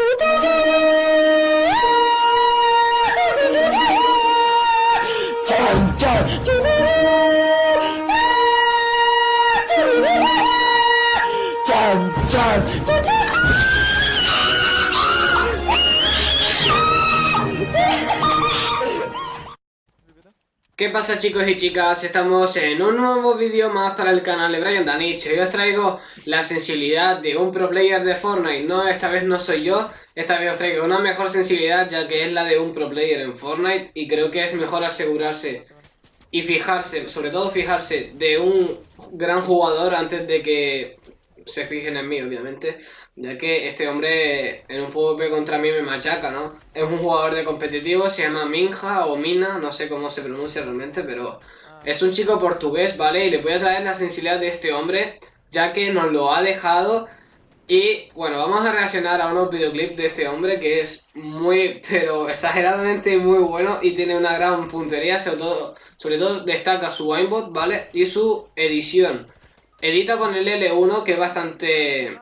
Today ¿Qué pasa chicos y chicas? Estamos en un nuevo vídeo más para el canal de Brian Danich. Hoy os traigo la sensibilidad de un pro player de Fortnite. No, esta vez no soy yo, esta vez os traigo una mejor sensibilidad ya que es la de un pro player en Fortnite. Y creo que es mejor asegurarse y fijarse, sobre todo fijarse de un gran jugador antes de que se fijen en mí, obviamente. Ya que este hombre en un PvP contra mí me machaca, ¿no? Es un jugador de competitivo, se llama Minja o Mina, no sé cómo se pronuncia realmente, pero es un chico portugués, ¿vale? Y le voy a traer la sensibilidad de este hombre, ya que nos lo ha dejado. Y bueno, vamos a reaccionar a unos videoclips de este hombre que es muy, pero exageradamente muy bueno y tiene una gran puntería, sobre todo, sobre todo destaca su aimbot, ¿vale? Y su edición. Edita con el L1 que es bastante...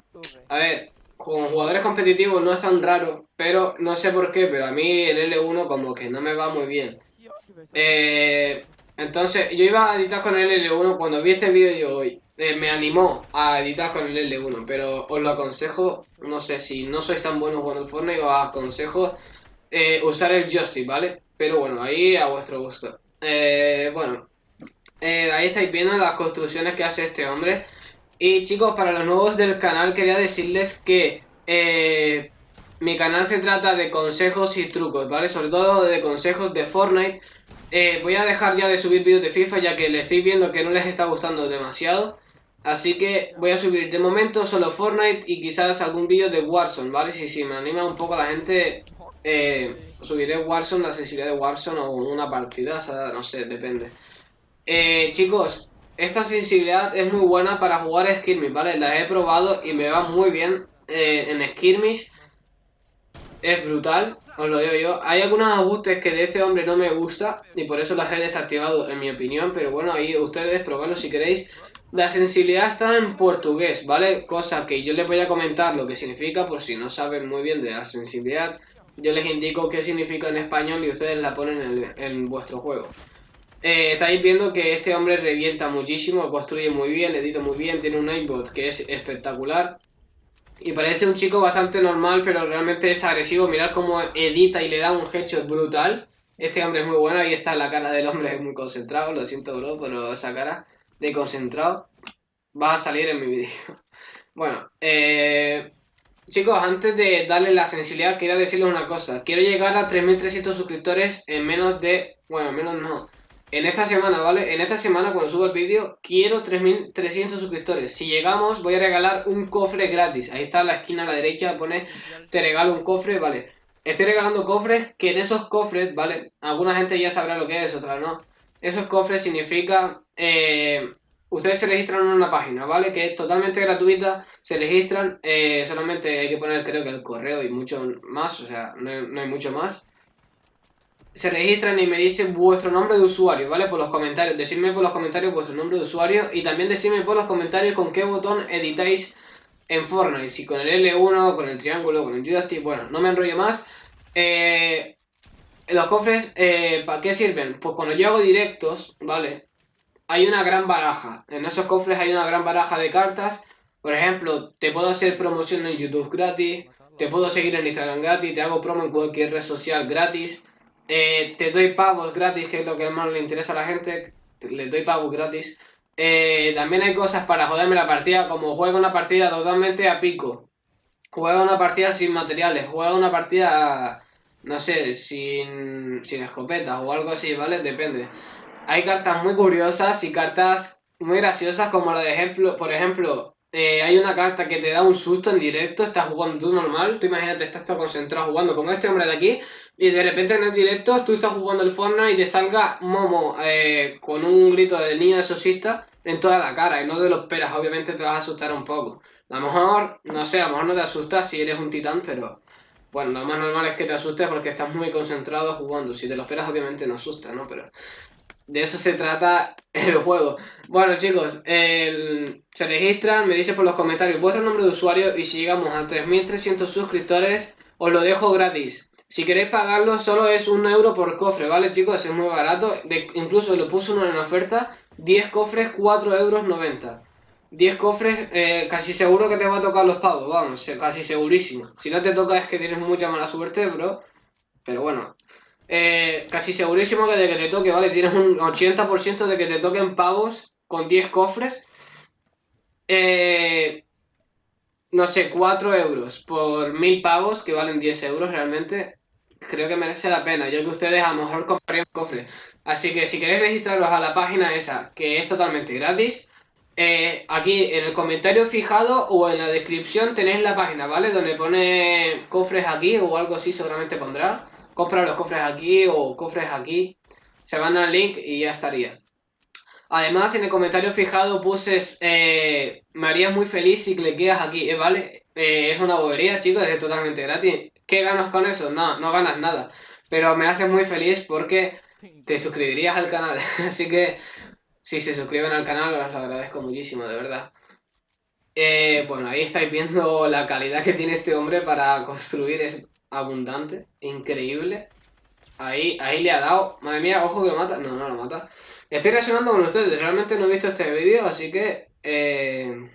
A ver, con jugadores competitivos no es tan raro, pero no sé por qué, pero a mí el L1 como que no me va muy bien. Eh, entonces, yo iba a editar con el L1 cuando vi este vídeo hoy. Eh, me animó a editar con el L1, pero os lo aconsejo, no sé si no sois tan buenos jugando el Fortnite, os aconsejo eh, usar el joystick, ¿vale? Pero bueno, ahí a vuestro gusto. bueno, ahí estáis viendo las construcciones que hace este hombre. Y chicos, para los nuevos del canal quería decirles que eh, mi canal se trata de consejos y trucos, ¿vale? Sobre todo de consejos de Fortnite. Eh, voy a dejar ya de subir vídeos de FIFA ya que le estoy viendo que no les está gustando demasiado. Así que voy a subir de momento solo Fortnite y quizás algún vídeo de Warzone, ¿vale? Si, si me anima un poco la gente, eh, subiré Warzone, la sensibilidad de Warzone o una partida, o sea, no sé, depende. Chicos, esta sensibilidad es muy buena para jugar Skirmish, ¿vale? La he probado y me va muy bien eh, en Skirmish. Es brutal, os lo digo yo. Hay algunos ajustes que de este hombre no me gusta y por eso las he desactivado, en mi opinión. Pero bueno, ahí ustedes probarlo si queréis. La sensibilidad está en portugués, ¿vale? Cosa que yo les voy a comentar lo que significa por si no saben muy bien de la sensibilidad. Yo les indico qué significa en español y ustedes la ponen en, en vuestro juego. Eh, estáis viendo que este hombre revienta muchísimo, construye muy bien, edita muy bien, tiene un aimbot que es espectacular. Y parece un chico bastante normal, pero realmente es agresivo. Mirad cómo edita y le da un headshot brutal. Este hombre es muy bueno, ahí está la cara del hombre, es muy concentrado, lo siento bro, pero esa cara de concentrado va a salir en mi vídeo. Bueno, eh, chicos, antes de darle la sensibilidad, quería decirles una cosa. Quiero llegar a 3.300 suscriptores en menos de... Bueno, menos no en esta semana, ¿vale? En esta semana, cuando subo el vídeo, quiero 3.300 suscriptores. Si llegamos, voy a regalar un cofre gratis. Ahí está en la esquina a la derecha, pone, te regalo un cofre, ¿vale? Estoy regalando cofres, que en esos cofres, ¿vale? Alguna gente ya sabrá lo que es, otra no. Esos cofres significa... Eh, ustedes se registran en una página, ¿vale? Que es totalmente gratuita, se registran, eh, solamente hay que poner creo que el correo y mucho más, o sea, no hay mucho más se registran y me dicen vuestro nombre de usuario, ¿vale? Por los comentarios, decidme por los comentarios vuestro nombre de usuario y también decidme por los comentarios con qué botón editáis en Fortnite, si con el L1, con el triángulo, con el joystick, bueno, no me enrollo más. Eh, los cofres, eh, ¿para qué sirven? Pues cuando yo hago directos, ¿vale? Hay una gran baraja, en esos cofres hay una gran baraja de cartas, por ejemplo, te puedo hacer promoción en YouTube gratis, te puedo seguir en Instagram gratis, te hago promo en cualquier red social gratis, eh, te doy pavos gratis, que es lo que más le interesa a la gente. Le doy pavos gratis. Eh, también hay cosas para joderme la partida, como juego una partida totalmente a pico. Juega una partida sin materiales, juega una partida, no sé, sin, sin escopetas o algo así, ¿vale? Depende. Hay cartas muy curiosas y cartas muy graciosas, como la de ejemplo, por ejemplo, eh, hay una carta que te da un susto en directo, estás jugando tú normal, tú imagínate, estás concentrado jugando con este hombre de aquí, y de repente en el directo tú estás jugando el Fortnite y te salga Momo eh, con un grito de niño exorcista en toda la cara y no te lo esperas, obviamente te vas a asustar un poco. A lo mejor, no sé, a lo mejor no te asustas si eres un titán, pero bueno, lo más normal es que te asustes porque estás muy concentrado jugando. Si te lo esperas, obviamente no asusta, ¿no? Pero de eso se trata el juego. Bueno, chicos, se registran, me dice por los comentarios vuestro nombre de usuario y si llegamos a 3.300 suscriptores os lo dejo gratis. Si queréis pagarlo, solo es un euro por cofre, ¿vale, chicos? Es muy barato. incluso lo puse uno en oferta. 10 cofres, 4 euros 90. 10 cofres, eh, casi seguro que te va a tocar los pagos, vamos, casi segurísimo. Si no te toca es que tienes mucha mala suerte, bro. Pero bueno, eh, casi segurísimo que de que te toque, ¿vale? Tienes un 80% de que te toquen pagos con 10 cofres. Eh, no sé, 4 euros por 1000 pavos, que valen 10 euros realmente creo que merece la pena. Yo que ustedes a lo mejor comprarían cofre. Así que si queréis registraros a la página esa, que es totalmente gratis, eh, aquí en el comentario fijado o en la descripción tenéis la página, ¿vale? Donde pone cofres aquí o algo así seguramente pondrá. Compra los cofres aquí o cofres aquí. Se van al link y ya estaría. Además, en el comentario fijado puse eh, me harías muy feliz si cliqueas aquí, ¿eh? ¿vale? Eh, es una bobería, chicos, es totalmente gratis. ¿Qué ganas con eso? No, no ganas nada. Pero me hace muy feliz porque te suscribirías al canal. Así que si se suscriben al canal, os lo agradezco muchísimo, de verdad. Eh, bueno, ahí estáis viendo la calidad que tiene este hombre para construir. Abundante, increíble. Ahí, ahí le ha dado. Madre mía, ojo que lo mata. No, no lo mata. Estoy reaccionando con ustedes. Realmente no he visto este vídeo, así que... Eh...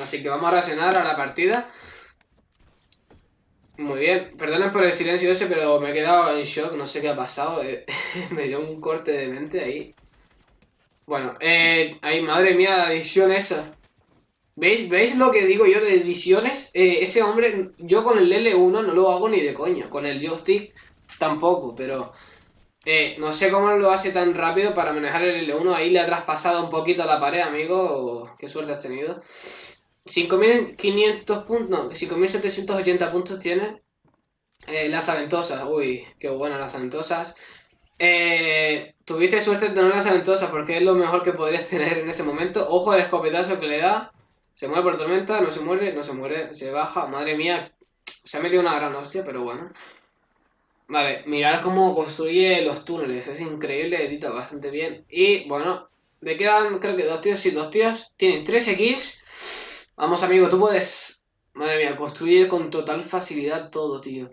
Así que vamos a reaccionar a la partida. Muy bien, perdonen por el silencio ese, pero me he quedado en shock, no sé qué ha pasado. Eh, me dio un corte de mente ahí. Bueno, eh, ahí, madre mía, la edición esa. ¿Veis, ¿Veis lo que digo yo de ediciones? Eh, ese hombre, yo con el L1 no lo hago ni de coña, con el joystick tampoco, pero eh, no sé cómo lo hace tan rápido para manejar el L1. Ahí le ha traspasado un poquito la pared, amigo. Qué suerte has tenido. 5.500 puntos, no, 5.780 puntos tiene. Eh, las aventosas, uy, qué buenas las aventosas. Eh, tuviste suerte de tener las aventosas porque es lo mejor que podrías tener en ese momento. Ojo al escopetazo que le da. Se muere por tormenta, no se muere, no se muere, se baja. Madre mía, se ha metido una gran hostia, pero bueno. Vale, mirar cómo construye los túneles, es increíble, edita bastante bien. Y bueno, le quedan creo que dos tíos, y dos tíos. Tienen 13 kills. Vamos, amigo, tú puedes... Madre mía, construye con total facilidad todo, tío.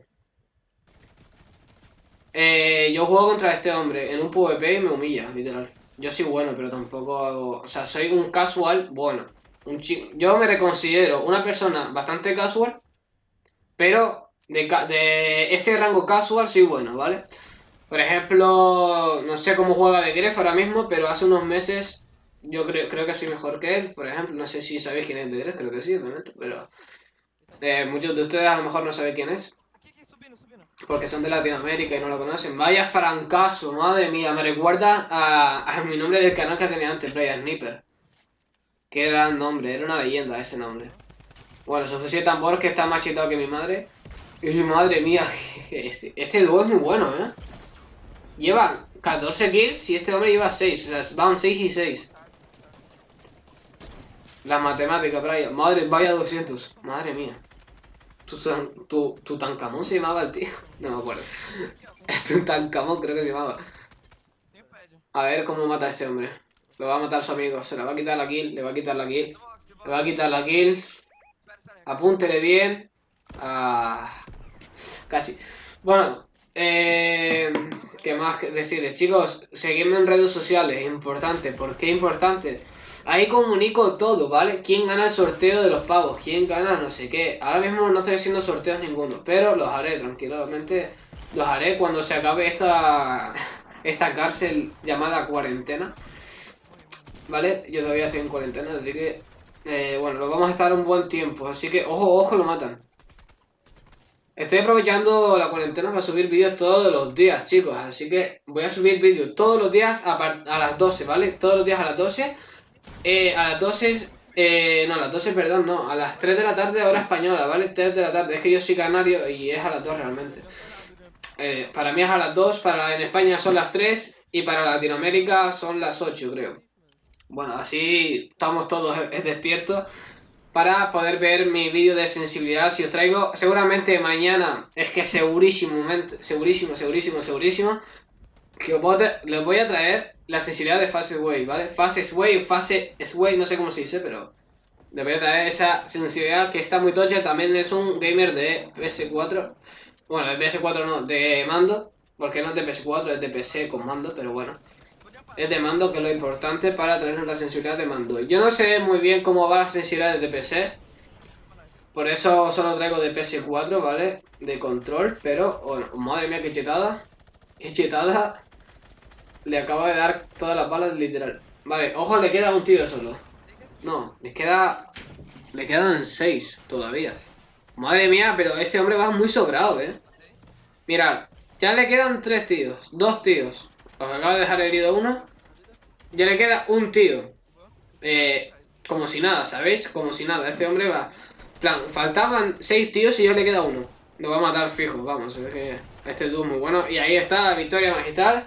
Eh, yo juego contra este hombre en un PvP y me humilla, literal. Yo soy bueno, pero tampoco hago... O sea, soy un casual bueno. Un Yo me reconsidero una persona bastante casual, pero de, de ese rango casual soy bueno, ¿vale? Por ejemplo, no sé cómo juega de Gref ahora mismo, pero hace unos meses yo creo, creo que soy mejor que él, por ejemplo. No sé si sabéis quién es de creo que sí, obviamente, pero eh, muchos de ustedes a lo mejor no saben quién es. Porque son de Latinoamérica y no lo conocen. Vaya francazo, madre mía. Me recuerda a, mi nombre del canal que tenía antes, Brian Sniper. Qué gran nombre, era una leyenda ese nombre. Bueno, Sofía Tambor que está más chetado que mi madre. Y madre mía, este, este dúo es muy bueno, ¿eh? Lleva 14 kills y este hombre lleva 6. O sea, van 6 y 6. La matemática, Brian. Madre, vaya 200. Madre mía. Tu, tu, tu se llamaba el tío. No me acuerdo. tu Tancamón creo que se llamaba. A ver cómo mata a este hombre. Lo va a matar su amigo. Se le va a quitar la kill. Le va a quitar la kill. Le va a quitar la kill. Apúntele bien. Ah, casi. Bueno. Eh, ¿Qué más decirles? Chicos, seguidme en redes sociales. Importante. ¿Por qué importante? Ahí comunico todo, ¿vale? ¿Quién gana el sorteo de los pavos? ¿Quién gana no sé qué? Ahora mismo no estoy haciendo sorteos ninguno, pero los haré tranquilamente. Los haré cuando se acabe esta, esta cárcel llamada cuarentena. ¿Vale? Yo todavía estoy en cuarentena, así que... Eh, bueno, lo vamos a estar un buen tiempo, así que... Ojo, ojo, lo matan. Estoy aprovechando la cuarentena para subir vídeos todos los días, chicos. Así que voy a subir vídeos todos los días a, a las 12, ¿vale? Todos los días a las 12 eh, a las 12, eh, no, a las 12, perdón, no, a las 3 de la tarde hora española, ¿vale? 3 de la tarde, es que yo soy canario y es a las 2 realmente. Eh, para mí es a las 2, para en España son las 3 y para Latinoamérica son las 8, creo. Bueno, así estamos todos despiertos para poder ver mi vídeo de sensibilidad. Si os traigo, seguramente mañana, es que segurísimo, segurísimo, segurísimo, segurísimo, que os les voy a traer la sensibilidad de Fase Sway, ¿vale? Fase Sway, Fase Sway, no sé cómo se dice, pero Debería traer esa sensibilidad que está muy tocha. También es un gamer de PS4. Bueno, de PS4 no, de mando. Porque no es de PS4, es de PC con mando, pero bueno. Es de mando, que es lo importante para traer la sensibilidad de mando. Yo no sé muy bien cómo va la sensibilidad de PC. Por eso solo traigo de PS4, ¿vale? De control, pero... Madre mía, qué chetada. Qué chetada. Le acaba de dar todas las balas, literal. Vale, ojo, le queda un tío solo. No, le queda... Le quedan seis todavía. Madre mía, pero este hombre va muy sobrado, ¿eh? Mirad, ya le quedan tres tíos. Dos tíos. Os acaba de dejar herido uno. Ya le queda un tío. Eh, como si nada, ¿sabéis? Como si nada. Este hombre va... plan, faltaban seis tíos y ya le queda uno. Lo va a matar fijo, vamos. Es que este es muy bueno. Y ahí está, victoria magistral.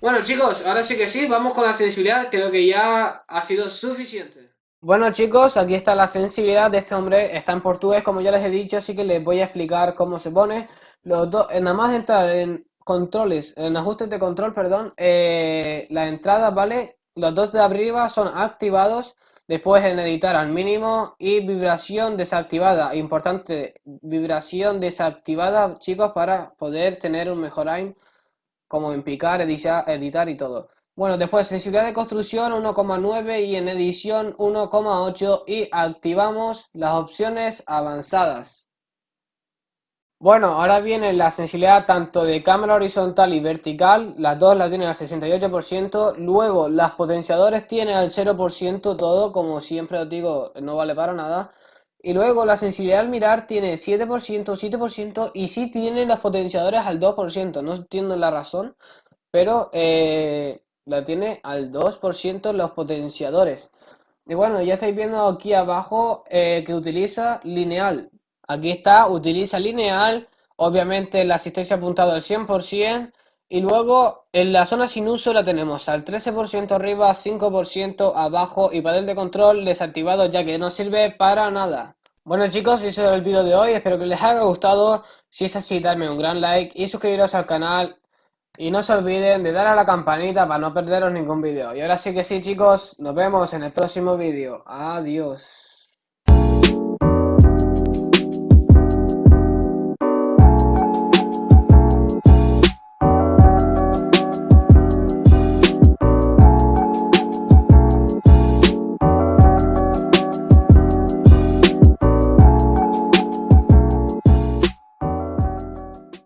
Bueno chicos, ahora sí que sí, vamos con la sensibilidad, creo que ya ha sido suficiente. Bueno chicos, aquí está la sensibilidad de este hombre, está en portugués como ya les he dicho, así que les voy a explicar cómo se pone. Los dos, eh, nada más entrar en controles, en ajustes de control, perdón, eh, las entradas, ¿vale? Los dos de arriba son activados, después en editar al mínimo y vibración desactivada, importante, vibración desactivada chicos para poder tener un mejor aim como en picar, editar, y todo. Bueno, después sensibilidad de construcción 1,9 y en edición 1,8 y activamos las opciones avanzadas. Bueno, ahora viene la sensibilidad tanto de cámara horizontal y vertical, las dos las tienen al 68%, luego las potenciadores tienen al 0% todo, como siempre os digo, no vale para nada, y luego la sensibilidad al mirar tiene 7%, 7% y sí tiene los potenciadores al 2%. No entiendo la razón, pero eh, la tiene al 2% los potenciadores. Y bueno, ya estáis viendo aquí abajo eh, que utiliza lineal. Aquí está, utiliza lineal. Obviamente la asistencia apuntado al 100%. Y luego en la zona sin uso la tenemos al 13% arriba, 5% abajo y panel de control desactivado ya que no sirve para nada. Bueno chicos, ese es el vídeo de hoy, espero que les haya gustado. Si es así, darme un gran like y suscribiros al canal. Y no se olviden de dar a la campanita para no perderos ningún vídeo. Y ahora sí que sí chicos, nos vemos en el próximo vídeo. Adiós.